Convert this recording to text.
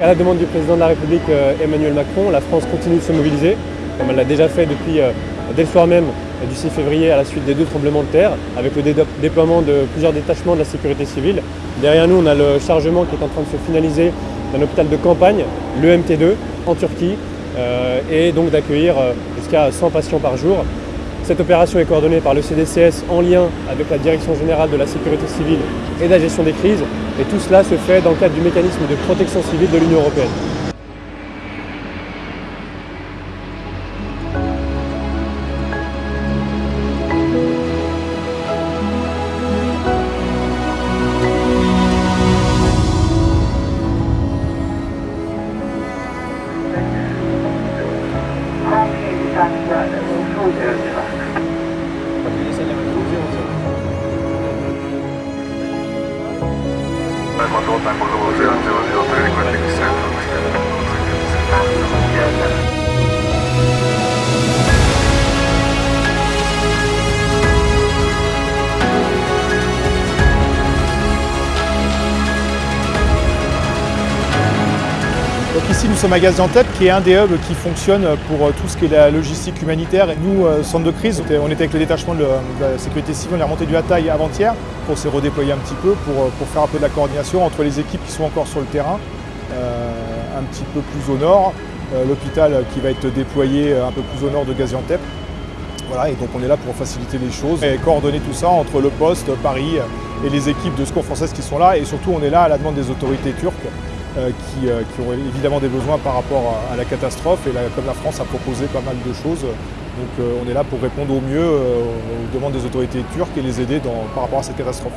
À la demande du président de la République euh, Emmanuel Macron, la France continue de se mobiliser, comme elle l'a déjà fait depuis euh, dès le soir même euh, du 6 février à la suite des deux tremblements de terre, avec le déploiement de plusieurs détachements de la sécurité civile. Derrière nous, on a le chargement qui est en train de se finaliser d'un hôpital de campagne, le MT2, en Turquie, et donc d'accueillir jusqu'à 100 patients par jour. Cette opération est coordonnée par le CDCS en lien avec la Direction Générale de la Sécurité Civile et de la Gestion des Crises. Et tout cela se fait dans le cadre du mécanisme de protection civile de l'Union Européenne. Northern Boulevard 000 requesting descent on the Ici nous sommes à Gaziantep qui est un des hubs qui fonctionne pour tout ce qui est la logistique humanitaire. Et nous, euh, centre de crise, on était avec le détachement de la sécurité civile, on est remonté du Hataï avant-hier pour se redéployer un petit peu, pour, faire un peu de la coordination entre les équipes qui sont encore sur le terrain, euh, un petit peu plus au nord, euh, l'hôpital qui va être déployé un peu plus au nord de Gaziantep. Voilà, et donc on est là pour faciliter les choses et coordonner tout ça entre le poste, Paris et les équipes de secours françaises qui sont là. Et surtout, on est là à la demande des autorités turques euh, qui, euh, qui, ont évidemment des besoins par rapport à, la catastrophe. Et comme la France a proposé pas mal de choses, donc euh, on est là pour répondre au mieux aux demandes des autorités turques et les aider dans, par rapport à cette catastrophe.